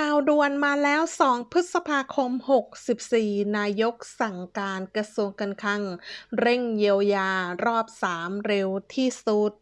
ข่าวด่วนมาแล้ว 2 พฤษภาคม 64 นายกสั่งการกระทรวงการคลัง เร่งเยียวยารอบ 3 เร็วที่สุด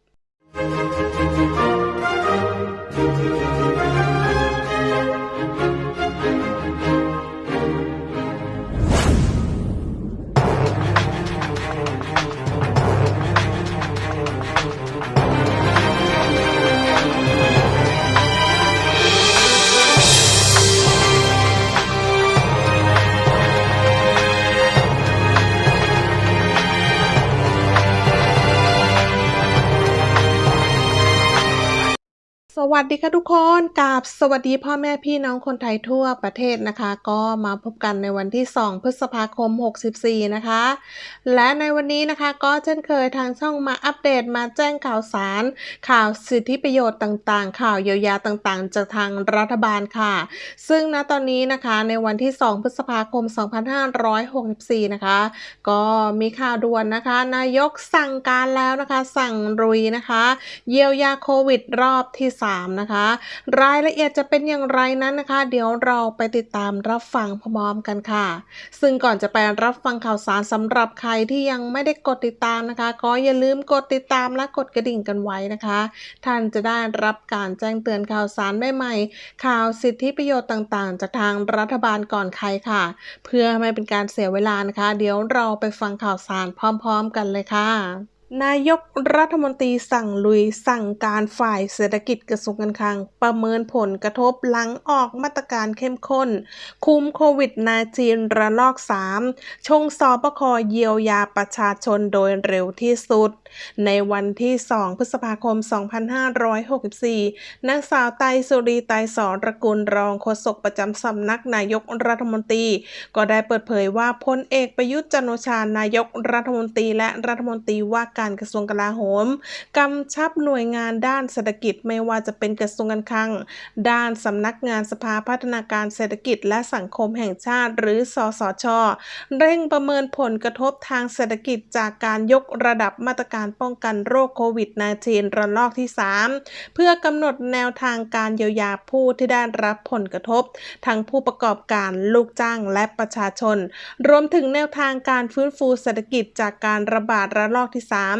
วัสดีค่ะทุกคนกับสวัสดีพ่อแม่พี่น้องคนไทยทั่วประเทศนะคะ ก็มาพบกันในวันที่ 2 พฤษภาคม 64 นะคะ และในวันนี้นะคะก็เช่นเคยทางช่องมาอัปเดตมาแจ้งข่าวสาร ข่าวสิทธิประโยชน์ต่างๆ ข่าวเยียวยาต่างๆ จากทางรัฐบาลค่ะ ซึ่งณตอนนี้นะคะในวันที่ 2 พฤษภาคม 2564 นะคะ ก็มีข่าวด่วนนะคะ นายกสั่งการแล้วนะคะ สั่งรุยนะคะ เยียวยาโควิดรอบที่3นะคะ รายละเอียดจะเป็นอย่างไรนั้นนะคะ เดี๋ยวเราไปติดตามรับฟังพร้อมกันค่ะ ซึ่งก่อนจะไปรับฟังข่าวสารสำหรับใครที่ยังไม่ได้กดติดตามนะคะ ก็อย่าลืมกดติดตามและกดกระดิ่งกันไว้นะคะ ท่านจะได้รับการแจ้งเตือนข่าวสารใหม่ๆข่าวสิทธิประโยชน์ต่างๆ จากทางรัฐบาลก่อนใครค่ะ เพื่อไม่เป็นการเสียเวลานะคะ เดี๋ยวเราไปฟังข่าวสารพร้อม ๆ กันเลยค่ะ นายกรัฐมนตรีสั่งลุยสั่งการฝ่ายเศรษฐกิจกระทรวงการคลัง ประเมินผลกระทบหลังออกมาตรการเข้มข้น คุมโควิด -19 ระลอก 3 ชงสอบคเยียวยาประชาชนโดยเร็วที่สุด ในวันที่ 2 พฤษภาคม 2564นางสาวไตสุรีไตสอนระกุลรองโฆษกประจำสำนักนายกรัฐมนตรี ก็ได้เปิดเผยว่าพลเอกประยุทธ์จันโอชานายกรัฐมนตรีและรัฐมนตรีว่าการการกระทรวงกลาโหมกำชับหน่วยงานด้านเศรษฐกิจไม่ว่าจะเป็นกระทรวงการคลัง ด้านสำนักงานสภาพัฒนาการเศรษฐกิจและสังคมแห่งชาติ หรือสสช เร่งประเมินผลกระทบทางเศรษฐกิจจากการยกระดับมาตรการป้องกันโรคโควิด -19 ระลอกที่ 3 เพื่อกำหนดแนวทางการเยียวยาผู้ที่ได้รับผลกระทบ ทั้งผู้ประกอบการลูกจ้างและประชาชน รวมถึงแนวทางการฟื้นฟูเศรษฐกิจจากการระบาดระลอกที่ 3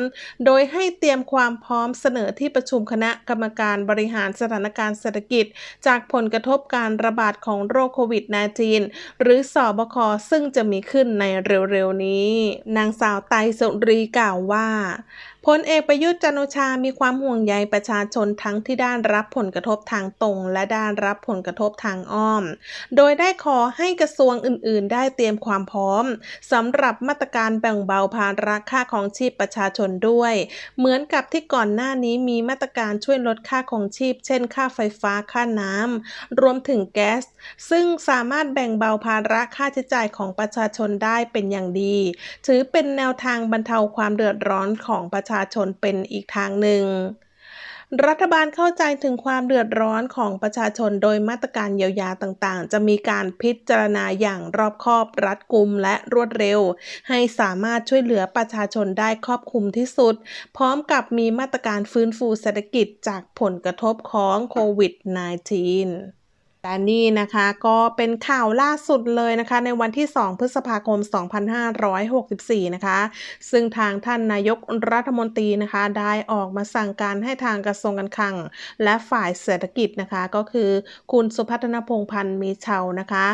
โดยให้เตรียมความพร้อมเสนอที่ประชุมคณะกรรมการบริหารสถานการณ์เศรษฐกิจ จากผลกระทบการระบาดของโรคโควิด -19 หรือสอบคซึ่งจะมีขึ้นในเร็วๆนี้ นางสาวไตสุรีกล่าวว่าพลเอกประยุทธ์จันโอชา มีความห่วงใยประชาชนทั้งที่ด้านรับผลกระทบทางตรง และด้านรับผลกระทบทางอ้อม โดยได้ขอให้กระทรวงอื่น ๆ ได้เตรียมความพร้อมสำหรับมาตรการแบ่งเบาภาระค่าของชีพประชาชนด้วย เหมือนกับที่ก่อนหน้านี้มีมาตรการช่วยลดค่าของชีพ เช่น ค่าไฟฟ้า ค่าน้ำ รวมถึงแก๊ส ซึ่งสามารถแบ่งเบาภาระค่าใช้จ่ายของประชาชนได้เป็นอย่างดี ถือเป็นแนวทางบรรเทาความเดือดร้อนของประชาชาชนเป็นอีกทางหนึ่ง รัฐบาลเข้าใจถึงความเดือดร้อนของประชาชนโดยมาตรการเยียวยาต่างๆ จะมีการพิจารณาอย่างรอบคอบรัดกุมและรวดเร็ว ให้สามารถช่วยเหลือประชาชนได้ครอบคลุมที่สุด พร้อมกับมีมาตรการฟื้นฟูเศรษฐกิจจากผลกระทบของโควิด -19 และนี่นะคะก็เป็นข่าวล่าสุดเลยนะคะ ในวันที่ 2 พฤษภาคม 2564 นะคะ ซึ่งทางท่านนายกรัฐมนตรีนะคะ ได้ออกมาสั่งการให้ทางกระทรวงการคลัง และฝ่ายเศรษฐกิจนะคะ ก็คือคุณสุพัฒนพงพันธ์มีเชานะคะ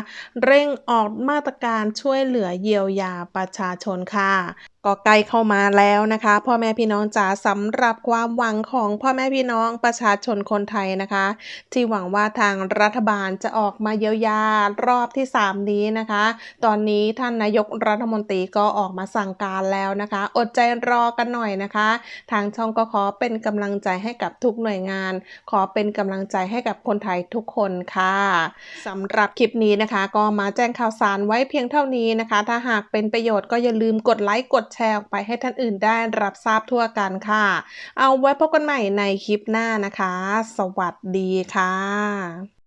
เร่งออกมาตรการช่วยเหลือเยียวยาประชาชนค่ะก็ใกล้เข้ามาแล้วนะคะ พ่อแม่พี่น้องจ๋าสำหรับความหวังของพ่อแม่พี่น้องประชาชนคนไทยนะคะ ที่หวังว่าทางรัฐบาลจะออกมาเยียวยารอบที่ 3 นี้นะคะ ตอนนี้ท่านนายกรัฐมนตรีก็ออกมาสั่งการแล้วนะคะ อดใจรอกันหน่อยนะคะ ทางช่องก็ขอเป็นกำลังใจให้กับทุกหน่วยงาน ขอเป็นกำลังใจให้กับคนไทยทุกคนค่ะสำหรับคลิปนี้นะคะ ก็มาแจ้งข่าวสารไว้เพียงเท่านี้นะคะ ถ้าหากเป็นประโยชน์ก็อย่าลืมกดไลค์กดแชร์ออกไปให้ท่านอื่นได้รับทราบทั่วกันค่ะ เอาไว้พบกันใหม่ในคลิปหน้านะคะ สวัสดีค่ะ